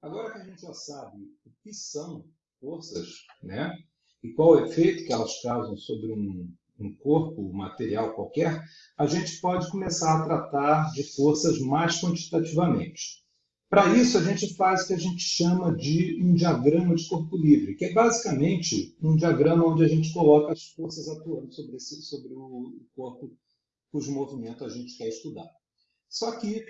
Agora que a gente já sabe o que são forças, né? E qual o efeito que elas causam sobre um, um corpo material qualquer, a gente pode começar a tratar de forças mais quantitativamente. Para isso, a gente faz o que a gente chama de um diagrama de corpo livre, que é basicamente um diagrama onde a gente coloca as forças atuando sobre, esse, sobre o corpo cujo movimento a gente quer estudar. Só que,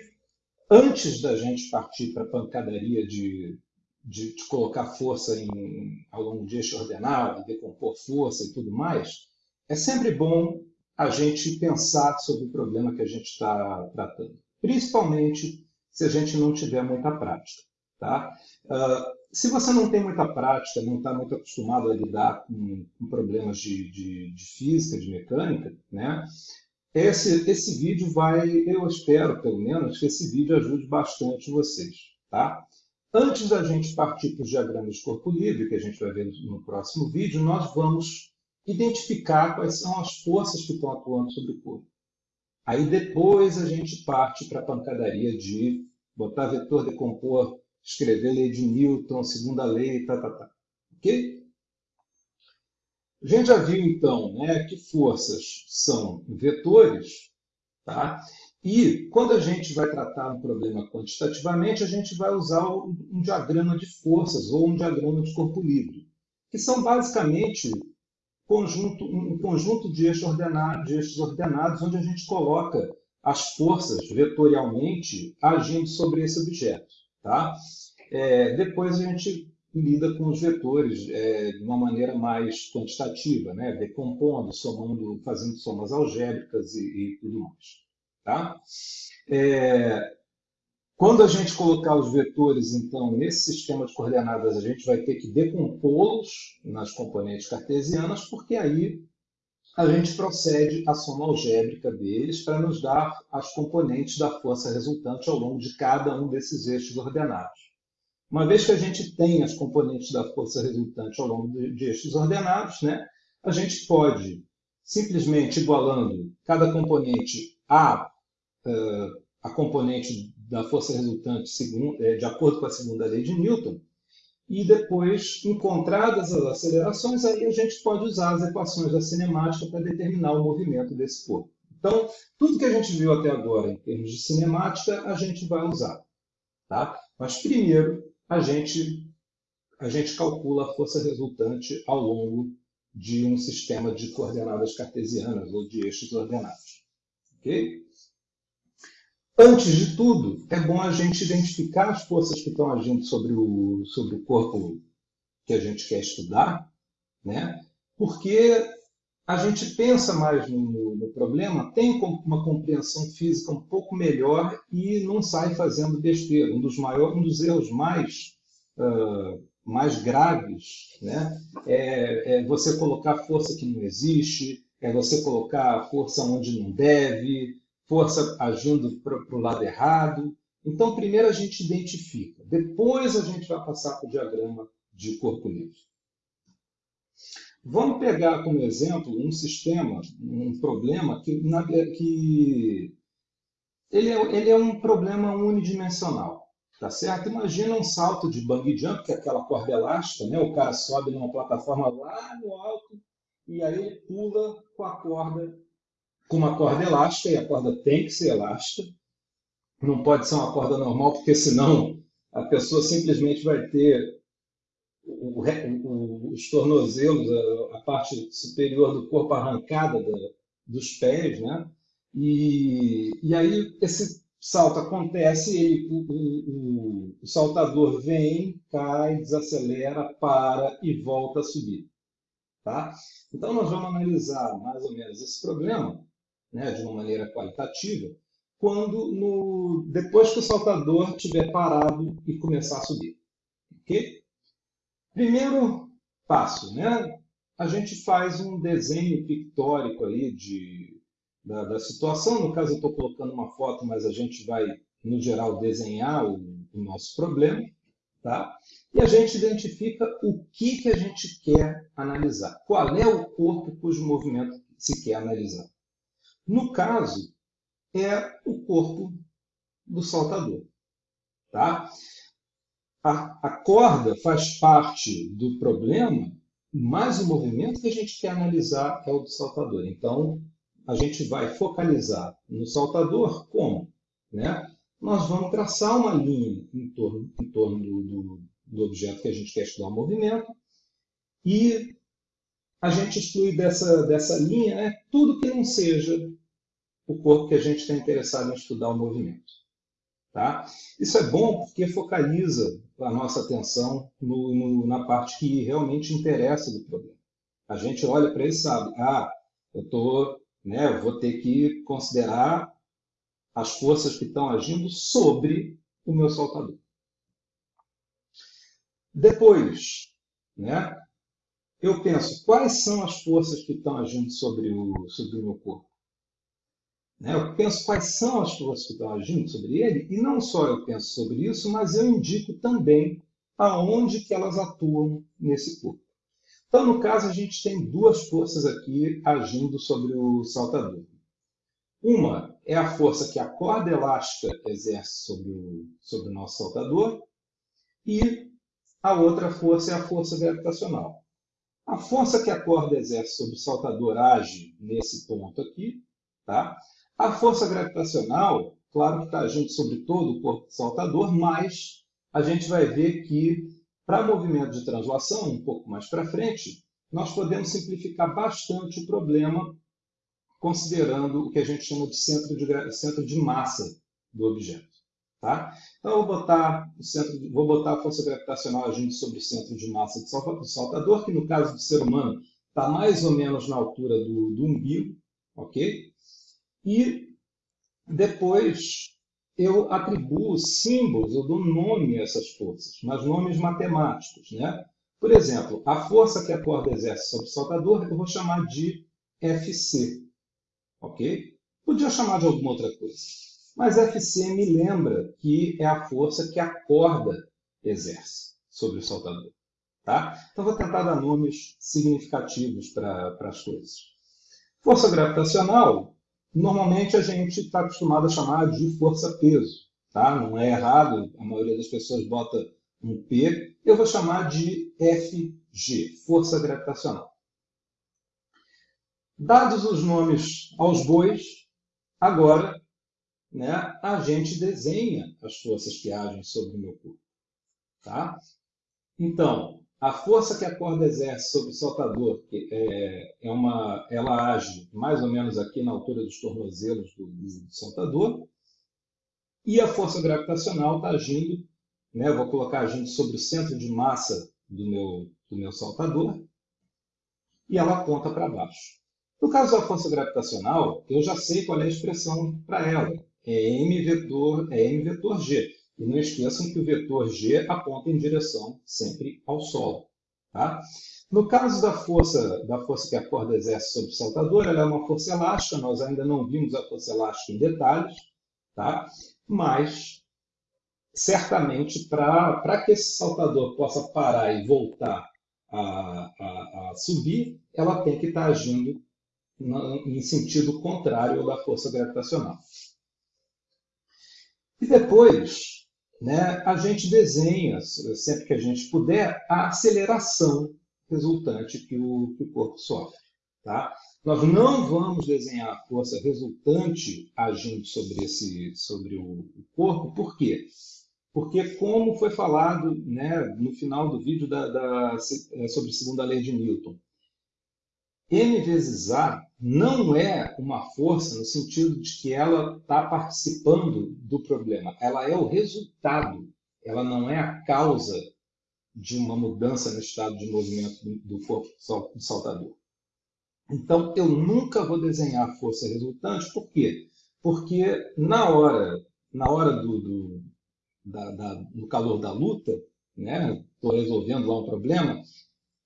antes da gente partir para a pancadaria de, de, de, colocar força em, ao longo de eixo ordenado, decompor força e tudo mais, é sempre bom a gente pensar sobre o problema que a gente está tratando. Principalmente se a gente não tiver muita prática. Tá? Uh, se você não tem muita prática, não está muito acostumado a lidar com, com problemas de, de, de, física, de mecânica, né? Esse, esse vídeo vai, eu espero pelo menos, que esse vídeo ajude bastante vocês. Tá? Antes da gente partir para os diagramas de corpo livre, que a gente vai ver no próximo vídeo, nós vamos identificar quais são as forças que estão atuando sobre o corpo. Aí depois a gente parte para a pancadaria de botar vetor, decompor, escrever lei de Newton, segunda lei, tá, tá, tá. Ok? A gente já viu, então, né, que forças são vetores, tá? E quando a gente vai tratar um problema quantitativamente, a gente vai usar um diagrama de forças ou um diagrama de corpo livre, que são basicamente conjunto, um conjunto de eixos, ordenados, de eixos ordenados onde a gente coloca as forças vetorialmente agindo sobre esse objeto. Tá? É, depois a gente lida com os vetores é, de uma maneira mais quantitativa, né? decompondo, somando, fazendo somas algébricas e, e tudo mais. Tá? É, quando a gente colocar os vetores, então, nesse sistema de coordenadas, a gente vai ter que decompô-los nas componentes cartesianas, porque aí a gente procede à soma algébrica deles para nos dar as componentes da força resultante ao longo de cada um desses eixos ordenados. Uma vez que a gente tem as componentes da força resultante ao longo de, eixos ordenados, né, a gente pode, simplesmente igualando cada componente a, uh, a componente da força resultante segundo, é, de acordo com a segunda lei de Newton, e depois, encontradas as acelerações, aí a gente pode usar as equações da cinemática para determinar o movimento desse corpo. Então, tudo que a gente viu até agora em termos de cinemática, a gente vai usar. Tá? Mas primeiro, a gente, a gente calcula a força resultante ao longo de um sistema de coordenadas cartesianas ou de eixos ordenados. Ok? Antes de tudo, é bom a gente identificar as forças que estão agindo sobre o, sobre o corpo que a gente quer estudar, né? porque a gente pensa mais no, no, problema, tem uma compreensão física um pouco melhor e não sai fazendo besteira. Um dos, maiores, um dos erros mais, uh, mais graves né? é, é você colocar força que não existe, é você colocar força onde não deve, força agindo para o lado errado. Então, primeiro a gente identifica, depois a gente vai passar para o diagrama de corpo livre. Vamos pegar como exemplo um sistema, um problema que, na, que ele, é, ele é um problema unidimensional. Tá certo? Imagina um salto de bungee jump, que é aquela corda elástica, né? o cara sobe numa plataforma lá no alto e aí ele pula com a corda com uma corda elástica, e a corda tem que ser elástica. Não pode ser uma corda normal, porque senão a pessoa simplesmente vai ter o, os tornozelos, a, a, parte superior do corpo arrancada da, dos pés, né? E, e aí esse salto acontece, ele, o, o, o, saltador vem, cai, desacelera, para e volta a subir. Tá? Então nós vamos analisar mais ou menos esse problema né, de uma maneira qualitativa, quando no, depois que o saltador estiver parado e começar a subir. Okay? Primeiro passo, né? a gente faz um desenho pictórico aí de, da, da situação. No caso, eu estou colocando uma foto, mas a gente vai, no geral, desenhar o, o nosso problema. Tá? E a gente identifica o que, que a gente quer analisar. Qual é o corpo cujo movimento se quer analisar. No caso, é o corpo do saltador. Tá? A, corda faz parte do problema, mas o movimento que a gente quer analisar é o do saltador. Então, a gente vai focalizar no saltador como? Né? Nós vamos traçar uma linha em torno, em torno do, do, do objeto que a gente quer estudar o movimento e a gente exclui dessa, dessa linha né, tudo que não seja o corpo que a gente está interessado em estudar o movimento. Tá? Isso é bom porque focaliza a nossa atenção no, no, na parte que realmente interessa do problema. A gente olha para ele e sabe, ah, eu tô, né, vou ter que considerar as forças que estão agindo sobre o meu saltador. Depois, né, eu penso, quais são as forças que estão agindo sobre o, sobre o meu corpo? Né? Eu penso quais são as forças que estão agindo sobre ele, e não só eu penso sobre isso, mas eu indico também aonde que elas atuam nesse corpo. Então, no caso, a gente tem duas forças aqui agindo sobre o saltador. Uma é a força que a corda elástica exerce sobre o, sobre o nosso saltador, e a outra força é a força gravitacional. A força que a corda exerce sobre o saltador age nesse ponto aqui, tá? A força gravitacional, claro que está agindo sobre todo o corpo saltador, mas a gente vai ver que para movimento de translação, um pouco mais para frente, nós podemos simplificar bastante o problema considerando o que a gente chama de centro de, centro de massa do objeto. Tá? Então, eu vou botar, o centro vou botar a força gravitacional agindo sobre o centro de massa do saltador, que no caso do ser humano está mais ou menos na altura do, do umbigo, ok? E depois eu atribuo símbolos, eu dou nome a essas forças, mas nomes matemáticos. Né? Por exemplo, a força que a corda exerce sobre o saltador eu vou chamar de FC. Ok? Podia chamar de alguma outra coisa. Mas FC me lembra que é a força que a corda exerce sobre o saltador. Tá? Então, vou tentar dar nomes significativos para as coisas. Força gravitacional Normalmente a gente está acostumado a chamar de força-peso, tá? Não é errado, a maioria das pessoas bota um P. Eu vou chamar de FG, força gravitacional. Dados os nomes aos bois, agora né, a gente desenha as forças que agem sobre o meu corpo. Tá? Então, a força que a corda exerce sobre o saltador é, é uma, ela age mais ou menos aqui na altura dos tornozelos do, do saltador, e a força gravitacional está agindo, né, vou colocar agindo sobre o centro de massa do meu, do meu saltador, e ela aponta para baixo. No caso da força gravitacional, eu já sei qual é a expressão para ela. É m vetor, é m vetor g. E não esqueçam que o vetor g aponta em direção sempre ao solo. Tá? No caso da força, da força que a corda exerce sobre o saltador, ela é uma força elástica, nós ainda não vimos a força elástica em detalhes, tá? mas certamente para que esse saltador possa parar e voltar a, a, a subir, ela tem que estar tá agindo em sentido contrário da força gravitacional. E depois, né, a gente desenha, sempre que a gente puder, a aceleração resultante que o, que o corpo sofre. Tá? Nós não vamos desenhar a força resultante agindo sobre, esse, sobre o, o corpo, por quê? Porque, como foi falado né, no final do vídeo da, da, sobre a segunda lei de Newton, M vezes A não é uma força no sentido de que ela está participando do problema. Ela é o resultado. Ela não é a causa de uma mudança no estado de movimento do corpo do saltador. Então, eu nunca vou desenhar a força resultante. Por quê? Porque na hora, na hora do, do, da, da, do calor da luta, estou né, resolvendo lá um problema,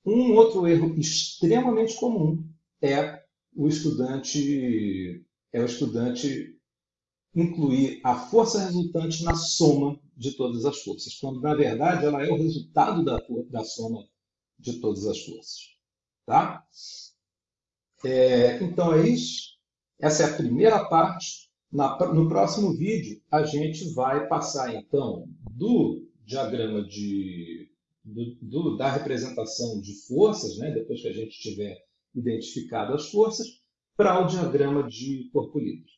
um outro erro extremamente comum é o estudante é o estudante incluir a força resultante na soma de todas as forças, quando na verdade ela é o resultado da, da soma de todas as forças. Tá? É, então é isso. Essa é a primeira parte. Na, no próximo vídeo, a gente vai passar então do diagrama de do, do, da representação de forças, né, depois que a gente tiver identificado as forças, para o diagrama de corpo livre.